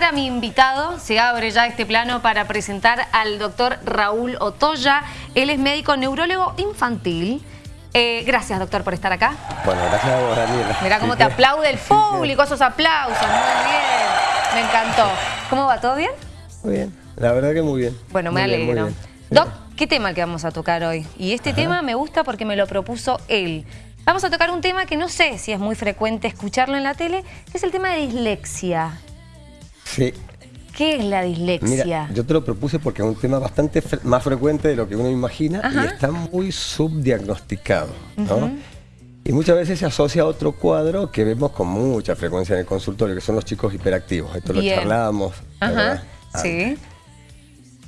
presentar a mi invitado. Se abre ya este plano para presentar al doctor Raúl Otoya. Él es médico neurólogo infantil. Eh, gracias, doctor, por estar acá. Bueno, gracias a vos, Daniela. Mirá cómo te aplaude el público, esos aplausos. Muy bien, me encantó. ¿Cómo va? ¿Todo bien? Muy bien, la verdad que muy bien. Bueno, me Muy alegro. bien. Doc, ¿qué tema que vamos a tocar hoy? Y este tema me gusta porque me lo propuso él. Vamos a tocar un tema que no sé si es muy frecuente escucharlo en la tele, que es el tema de dislexia. Sí, ¿Qué es la dislexia? mira, yo te lo propuse porque es un tema bastante fre- más frecuente de lo que uno imagina Ajá. y está muy subdiagnosticado, ¿no? Y muchas veces se asocia a otro cuadro que vemos con mucha frecuencia en el consultorio, que son los chicos hiperactivos. Esto Bien. lo charlábamos. Ajá, sí.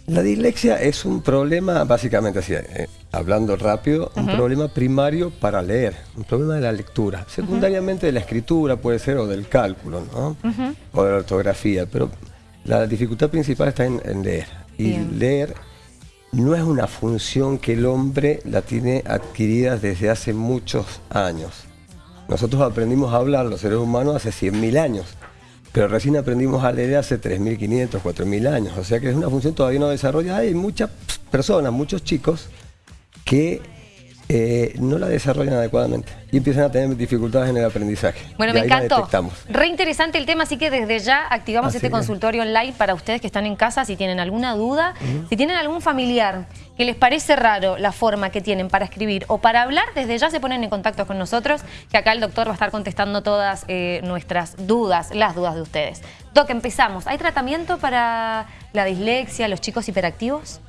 La dislexia es un problema, básicamente así, eh, hablando rápido, un problema primario para leer, un problema de la lectura. Secundariamente de la escritura puede ser o del cálculo, ¿no? O de la ortografía, pero la dificultad principal está en, en leer. Y Bien. leer no es una función que el hombre la tiene adquirida desde hace muchos años. Nosotros aprendimos a hablar, los seres humanos, hace 100.000 años, pero recién aprendimos a leer hace 3.500, 4.000 años. O sea que es una función todavía no desarrollada. Hay muchas personas, muchos chicos que eh, no la desarrollan adecuadamente y empiezan a tener dificultades en el aprendizaje. Bueno, Y me ahí encantó. detectamos. Re interesante el tema, así que desde ya activamos Así este consultorio online para ustedes que están en casa, si tienen alguna duda, si tienen algún familiar que les parece raro la forma que tienen para escribir o para hablar, desde ya se ponen en contacto con nosotros, que acá el doctor va a estar contestando todas eh, nuestras dudas, las dudas de ustedes. Doc, empezamos. ¿Hay tratamiento para la dislexia, los chicos hiperactivos?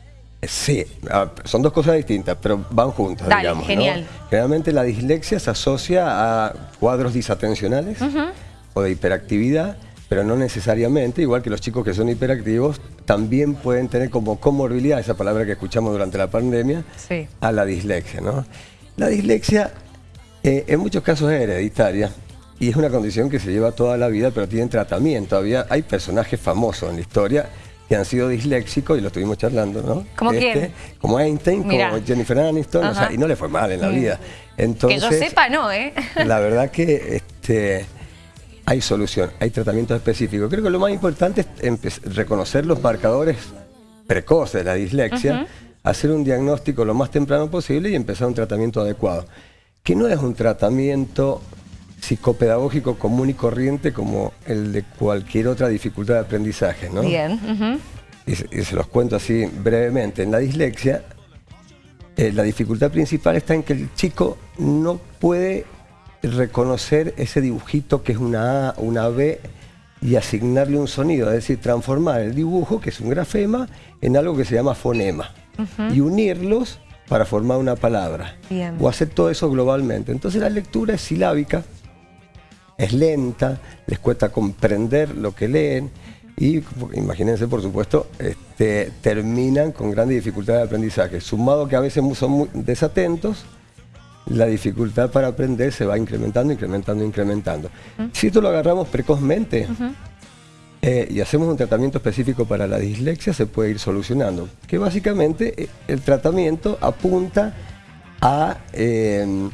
Sí, ah, son dos cosas distintas, pero van juntas, Dale, digamos. ¿no? genial. Generalmente la dislexia se asocia a cuadros disatencionales o de hiperactividad, pero no necesariamente, igual que los chicos que son hiperactivos, también pueden tener como comorbilidad, esa palabra que escuchamos durante la pandemia, Sí. a la dislexia. ¿no? La dislexia eh, en muchos casos es hereditaria y es una condición que se lleva toda la vida, pero tienen tratamiento. Había, hay personajes famosos en la historia que han sido disléxicos y lo estuvimos charlando, ¿no? Este, ¿Como quién? Como Einstein, Mirá. como Jennifer Aniston, o sea, y no le fue mal en la vida. que yo sepa, no, ¿eh? la verdad que este, hay solución, hay tratamientos específicos. Creo que lo más importante es reconocer los marcadores precoces de la dislexia, hacer un diagnóstico lo más temprano posible y empezar un tratamiento adecuado. Que no es un tratamiento psicopedagógico común y corriente como el de cualquier otra dificultad de aprendizaje, ¿no? Bien. ujú. y, se- y se los cuento así brevemente. En la dislexia, eh, la dificultad principal está en que el chico no puede reconocer ese dibujito que es una A, una B y asignarle un sonido, es decir, transformar el dibujo, que es un grafema, en algo que se llama fonema y unirlos para formar una palabra Bien. o hacer todo eso globalmente. Entonces la lectura es silábica, es lenta, les cuesta comprender lo que leen y imagínense, por supuesto, este, terminan con grandes dificultades de aprendizaje. Sumado que a veces son muy desatentos, la dificultad para aprender se va incrementando, incrementando, incrementando. Si esto lo agarramos precozmente eh, y hacemos un tratamiento específico para la dislexia, se puede ir solucionando. Que básicamente eh, el tratamiento apunta a, eh,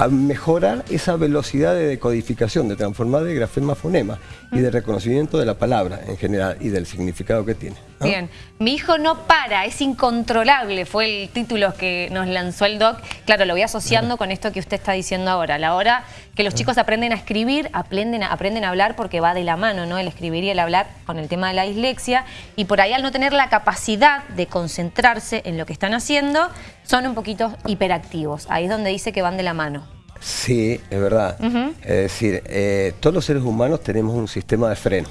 a mejorar esa velocidad de decodificación, de transformar de grafema a fonema y de reconocimiento de la palabra en general y del significado que tiene. ¿no? Bien, mi hijo no para, es incontrolable, fue el título que nos lanzó el doc. Claro, lo voy asociando con esto que usted está diciendo ahora. La hora que los chicos aprenden a escribir, aprenden a, aprenden a hablar porque va de la mano, ¿no? El escribir y el hablar con el tema de la dislexia. Y por ahí al no tener la capacidad de concentrarse en lo que están haciendo, son un poquito hiperactivos. Ahí es donde dice que van de la mano. Sí, es verdad. Es decir, eh, todos los seres humanos tenemos un sistema de freno.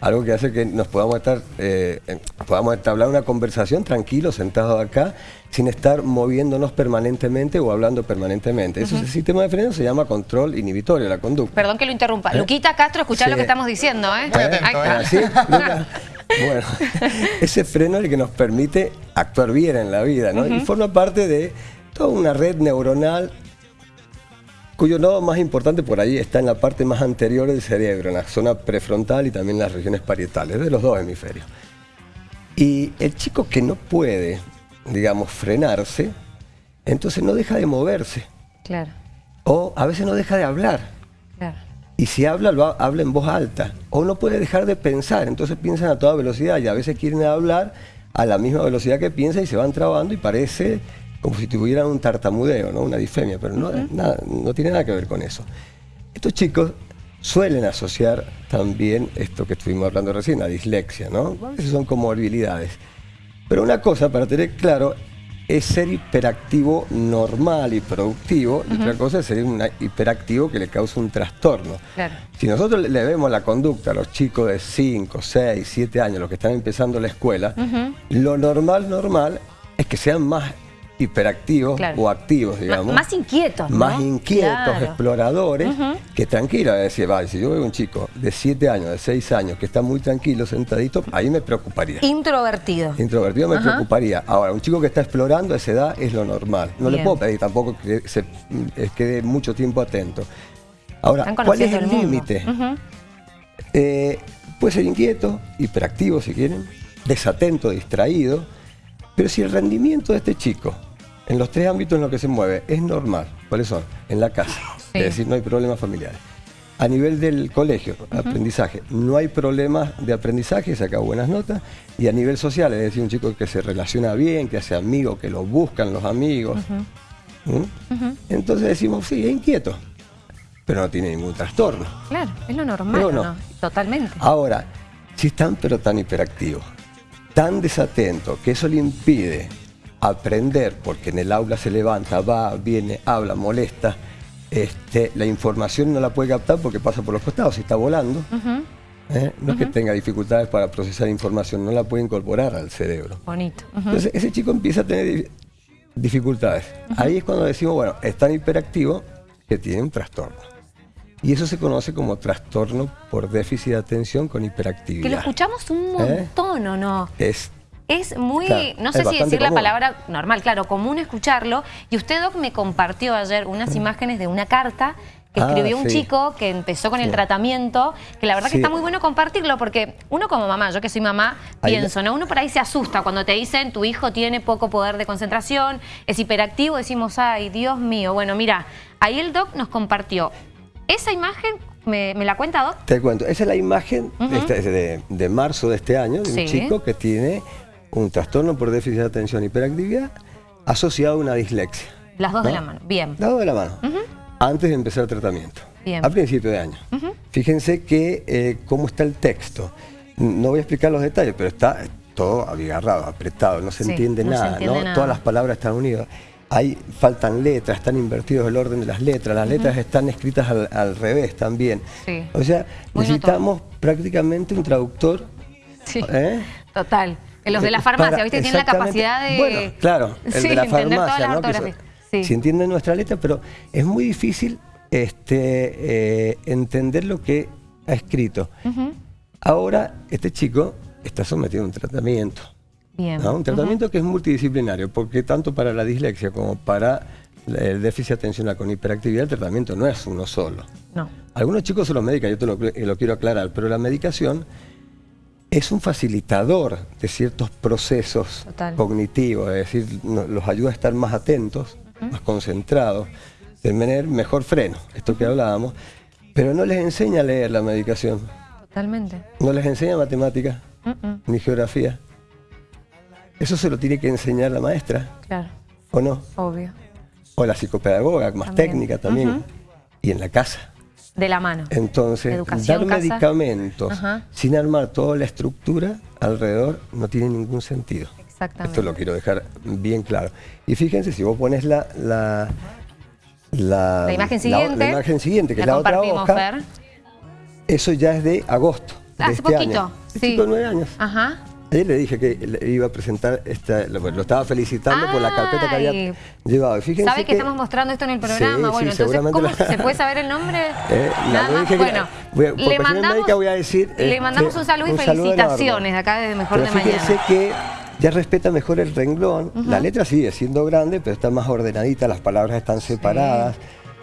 Algo que hace que nos podamos estar, eh, podamos entablar una conversación tranquilos, sentados acá, sin estar moviéndonos permanentemente o hablando permanentemente. Ese sistema de freno se llama control inhibitorio, la conducta. Perdón que lo interrumpa. Luquita Castro, escuchá Sí. lo que estamos diciendo, ¿eh? ¿Eh? Ahí está. ¿Ah, sí? Luca? Bueno, ese freno es el que nos permite actuar bien en la vida, ¿no? Y forma parte de toda una red neuronal cuyo nodo más importante por ahí está en la parte más anterior del cerebro, en la zona prefrontal y también en las regiones parietales, de los dos hemisferios. Y el chico que no puede, digamos, frenarse, entonces no deja de moverse Claro, o a veces no deja de hablar. Y si habla, lo ha- habla en voz alta. O no puede dejar de pensar, entonces piensan a toda velocidad y a veces quieren hablar a la misma velocidad que piensa y se van trabando y parece como si tuvieran un tartamudeo, ¿no? una disfemia, pero no, nada, no tiene nada que ver con eso. Estos chicos suelen asociar también esto que estuvimos hablando recién, la dislexia, ¿no? A veces son comorbilidades. Pero una cosa para tener claro es ser hiperactivo normal y productivo, y otra cosa es ser un hiperactivo que le causa un trastorno. Claro. Si nosotros le- le vemos la conducta a los chicos de 5, 6, 7 años, los que están empezando la escuela, lo normal, normal, es que sean más hiperactivos Claro. o activos, digamos. Más inquietos, ¿no? Más inquietos, Claro. exploradores, que tranquilos. Es decir, vale, si yo veo un chico de 7 años, de 6 años, que está muy tranquilo, sentadito, ahí me preocuparía. Introvertido. Introvertido me preocuparía. Ahora, un chico que está explorando a esa edad es lo normal. No le puedo pedir tampoco que se eh, quede mucho tiempo atento. Ahora, ¿cuál es el límite? Ujú. Eh, puede ser inquieto, hiperactivo si quieren, desatento, distraído, pero si el rendimiento de este chico en los tres ámbitos en los que se mueve es normal, ¿cuáles son? En la casa, Sí. es decir, no hay problemas familiares. A nivel del colegio, aprendizaje, no hay problemas de aprendizaje, saca buenas notas. Y a nivel social, es decir, un chico que se relaciona bien, que hace amigos, que lo buscan los amigos. ¿Mm? Entonces decimos, sí, es inquieto, pero no tiene ningún trastorno. Claro, es lo normal, Pero ¿o no. ¿no? Totalmente. Ahora, si están pero tan hiperactivos, tan desatentos, que eso le impide aprender, porque en el aula se levanta, va, viene, habla, molesta, este, la información no la puede captar porque pasa por los costados, está volando. ¿eh? No es que tenga dificultades para procesar información, no la puede incorporar al cerebro. Bonito. Entonces ese chico empieza a tener di- dificultades. Ahí es cuando decimos, bueno, es tan hiperactivo que tiene un trastorno. Y eso se conoce como trastorno por déficit de atención con hiperactividad. Que lo escuchamos un ¿Eh? montón, ¿o no? Es Es muy, Claro, no sé si decir la palabra normal, claro, común escucharlo. Y usted, Doc, me compartió ayer unas imágenes de una carta que Ah, escribió un sí. chico que empezó con el tratamiento, que la verdad que está muy bueno compartirlo porque uno como mamá, yo que soy mamá, Ahí pienso, ¿no? Uno por ahí se asusta cuando te dicen tu hijo tiene poco poder de concentración, es hiperactivo, decimos, ay, Dios mío. Bueno, mira, ahí el Doc nos compartió esa imagen, ¿me, me la cuenta, Doc? Te cuento, esa es la imagen de, de marzo de este año de Sí. un chico que tiene un trastorno por déficit de atención e hiperactividad asociado a una dislexia. Las dos de la mano. Bien. Dado de la mano, antes de empezar el tratamiento, Bien. a principio de año. Fíjense que eh, cómo está el texto. No voy a explicar los detalles, pero está todo abigarrado, apretado, no se Sí, entiende no se nada, entiende ¿no? nada. Todas las palabras están unidas. Hay, faltan letras, están invertidos el orden de las letras, las letras están escritas al, al revés también. Sí. O sea, Muy necesitamos prácticamente un traductor. Sí. ¿eh? Total. En los de la Eh, farmacia, para- ¿viste? Tienen la capacidad de... Bueno, claro, el Sí, de la farmacia, ¿no? Sí. Si entienden nuestra letra, pero es muy difícil este, eh, entender lo que ha escrito. Ahora, este chico está sometido a un tratamiento. Bien. ¿no? Un tratamiento que es multidisciplinario, porque tanto para la dislexia como para el déficit atencional con hiperactividad, el tratamiento no es uno solo. No. Algunos chicos se los medican, yo te lo, lo quiero aclarar, pero la medicación es un facilitador de ciertos procesos Total. cognitivos, es decir, los ayuda a estar más atentos, más concentrados, de tener mejor freno, esto que hablábamos, pero no les enseña a leer la medicación, Totalmente. no les enseña matemática Mm-mm. ni geografía. Eso se lo tiene que enseñar la maestra, Claro, ¿o no? obvio. O la psicopedagoga, más También. técnica también. Y en la casa. De la mano. Entonces, Educación, dar casa. medicamentos Ajá. sin armar toda la estructura alrededor no tiene ningún sentido. Exactamente. Esto lo quiero dejar bien claro. Y fíjense, si vos pones la, la, la, La imagen siguiente. la imagen siguiente, que es la otra hoja, Fer. eso ya es de agosto. de Hace este poquito, año. Sí. de nueve años. Ajá. Ayer le dije que le iba a presentar, esta, lo, lo estaba felicitando por la carpeta que había llevado. Fíjense ¿Sabe que, estamos mostrando esto en el programa? Sí, bueno, sí, entonces, ¿cómo la- se puede saber el nombre? Eh, Nada le más. dije que- bueno, voy a- por le mandamos, médica voy a decir, le este, mandamos un saludo y un felicitaciones de acá desde Mejor Pero de fíjense Mañana. que ya respeta mejor el renglón. La letra sigue siendo grande, pero está más ordenadita, las palabras están separadas.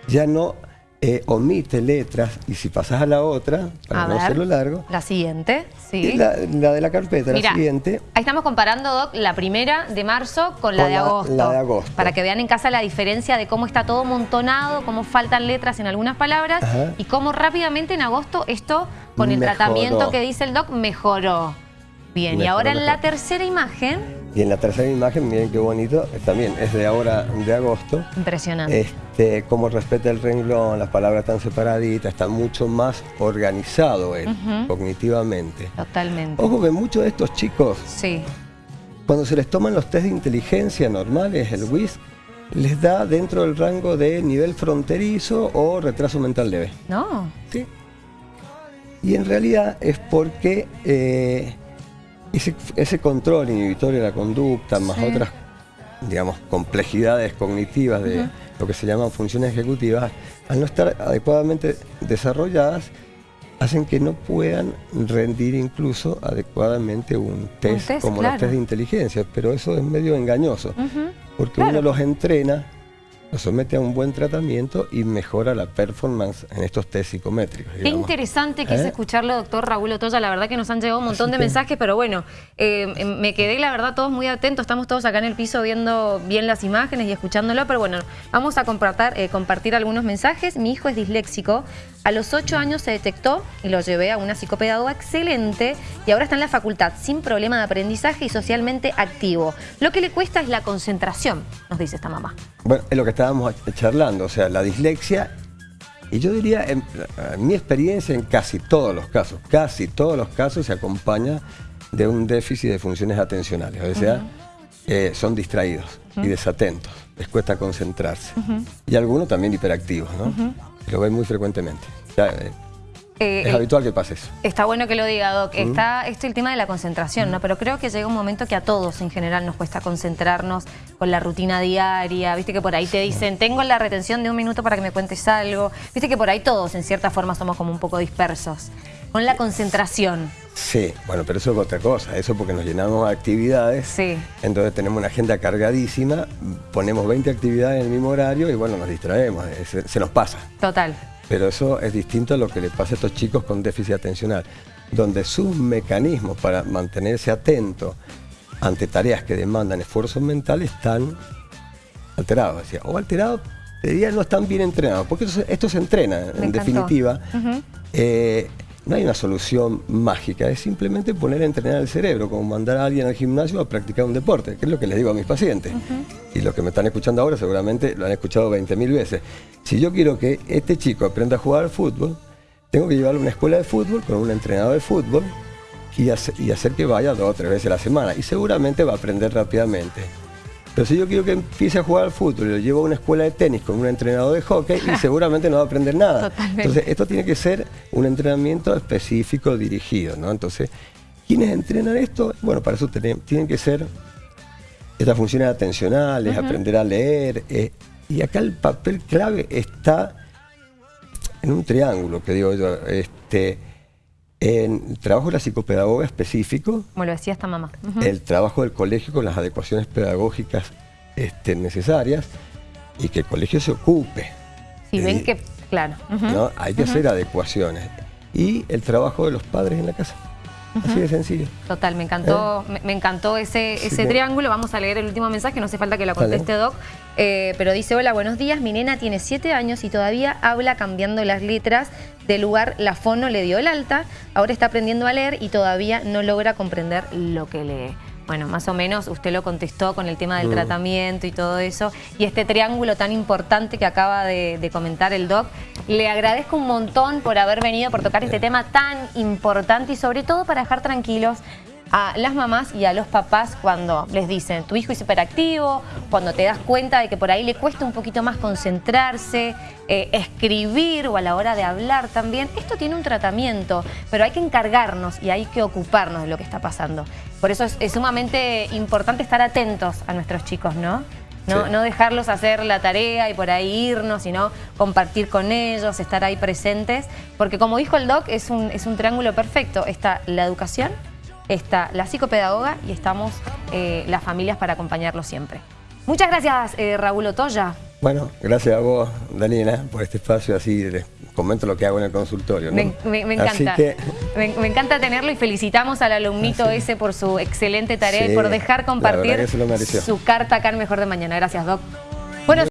Ya no eh, omite letras y si pasas a la otra, para A no ver, hacerlo largo, La siguiente, sí. la, la de la carpeta, la siguiente, Ahí estamos comparando, Doc, la primera de marzo con la Con de la- agosto. la de agosto. Para que vean en casa la diferencia de cómo está todo montonado, cómo faltan letras en algunas palabras Ajá. y cómo rápidamente en agosto esto, con el Mejoró. tratamiento que dice el Doc, mejoró. Bien, y Mejoró, ahora en la tercera imagen, y en la tercera imagen, miren qué bonito, eh, también es de ahora, de agosto, impresionante. este, cómo respeta el renglón, las palabras están separaditas, está mucho más organizado él, cognitivamente. Totalmente. Ojo que muchos de estos chicos, Sí, cuando se les toman los test de inteligencia normales, el WIS, les da dentro del rango de nivel fronterizo o retraso mental leve. ¿no? ¿sí? Y en realidad es porque eh, ese, ese control inhibitorio de la conducta, más Sí. otras, digamos, complejidades cognitivas de lo que se llaman funciones ejecutivas, al no estar adecuadamente desarrolladas, hacen que no puedan rendir incluso adecuadamente un test, test, como claro. los test de inteligencia, pero eso es medio engañoso, porque Claro. uno los entrena, los somete a un buen tratamiento y mejora la performance en estos test psicométricos. Qué digamos. interesante que es ¿Eh? escucharlo, doctor Raúl Otoya. La verdad que nos han llegado un montón Así de que- mensajes, pero bueno, eh, me quedé, la verdad, todos muy atentos. Estamos todos acá en el piso viendo bien las imágenes y escuchándolo, pero bueno, vamos a compartir, eh, compartir algunos mensajes. Mi hijo es disléxico. A los 8 años se detectó y lo llevé a una psicopedagoga excelente y ahora está en la facultad sin problema de aprendizaje y socialmente activo. Lo que le cuesta es la concentración, nos dice esta mamá. Bueno, es lo que estábamos charlando, o sea, la dislexia, y yo diría, en, en mi experiencia en casi todos los casos, casi todos los casos se acompaña de un déficit de funciones atencionales, o sea, eh, son distraídos y desatentos, les cuesta concentrarse. Y algunos también hiperactivos, ¿no? Lo ven muy frecuentemente. Ya, eh, Eh, es eh, habitual que pase eso. Está bueno que lo diga, Doc. Está esto el tema de la concentración, ¿no? Pero creo que llega un momento que a todos en general nos cuesta concentrarnos con la rutina diaria. Viste que por ahí te dicen, tengo la retención de un minuto para que me cuentes algo. Viste que por ahí todos en cierta forma somos como un poco dispersos. Con la concentración. Sí, bueno, pero eso es otra cosa, eso porque nos llenamos de actividades, Sí. entonces tenemos una agenda cargadísima, ponemos 20 actividades en el mismo horario y bueno, nos distraemos, eh, se, se nos pasa. Total. Pero eso es distinto a lo que le pasa a estos chicos con déficit atencional, donde sus mecanismos para mantenerse atento ante tareas que demandan esfuerzo mental están alterados. o alterados, te diría no están bien entrenados, porque esto, se- esto se entrena, Me en encantó. definitiva. Eh, no hay una solución mágica, es simplemente poner a entrenar el cerebro, como mandar a alguien al gimnasio a practicar un deporte, que es lo que les digo a mis pacientes. Y los que me están escuchando ahora seguramente lo han escuchado 20.000 veces. Si yo quiero que este chico aprenda a jugar al fútbol, tengo que llevarlo a una escuela de fútbol con un entrenador de fútbol y, hace- y hacer que vaya dos o tres veces a la semana. Y seguramente va a aprender rápidamente. Pero si yo quiero que empiece a jugar al fútbol y lo llevo a una escuela de tenis con un entrenador de hockey, y seguramente no va a aprender nada. Totalmente. Entonces, esto tiene que ser un entrenamiento específico, dirigido, ¿no? Entonces, ¿quiénes entrenan esto? Bueno, para eso tienen, tienen que ser estas funciones atencionales, aprender a leer. eh, y acá el papel clave está en un triángulo, que digo yo, este, en el trabajo de la psicopedagoga específico, Como lo decía esta mamá. El trabajo del colegio con las adecuaciones pedagógicas este, necesarias y que el colegio se ocupe. Si Eh, ven que, claro. Hay que hacer adecuaciones. Y el trabajo de los padres en la casa. Así de sencillo. Total, me encantó, me, me encantó ese, ¿Eh? Sí, ese triángulo. Vamos a leer el último mensaje, no hace falta que lo conteste Doc. Eh, pero dice, hola, buenos días. Mi nena tiene siete años y todavía habla cambiando las letras. Del lugar la fono le dio el alta. Ahora está aprendiendo a leer y todavía no logra comprender lo que lee. Bueno, más o menos usted lo contestó con el tema del Mm. tratamiento y todo eso. Y este triángulo tan importante que acaba de, de comentar el doc. Le agradezco un montón por haber venido, por tocar este tema tan importante y sobre todo para dejar tranquilos a las mamás y a los papás cuando les dicen tu hijo es hiperactivo, cuando te das cuenta de que por ahí le cuesta un poquito más concentrarse, eh, escribir o a la hora de hablar también. Esto tiene un tratamiento, pero hay que encargarnos y hay que ocuparnos de lo que está pasando. Por eso es, es sumamente importante estar atentos a nuestros chicos, ¿no? No, Sí. no dejarlos hacer la tarea y por ahí irnos, sino compartir con ellos, estar ahí presentes. Porque como dijo el doc, es un, es un triángulo perfecto. Está la educación, está la psicopedagoga y estamos eh, las familias para acompañarlos siempre. Muchas gracias, eh, Raúl Otoya. Bueno, gracias a vos, Daniela, por este espacio, así les comento lo que hago en el consultorio. ¿no? Me, me- me Así encanta. que, Me, me encanta tenerlo y felicitamos al alumnito ese por su excelente tarea Sí, y por dejar compartir su carta acá en Mejor de Mañana. Gracias, Doc. Bueno,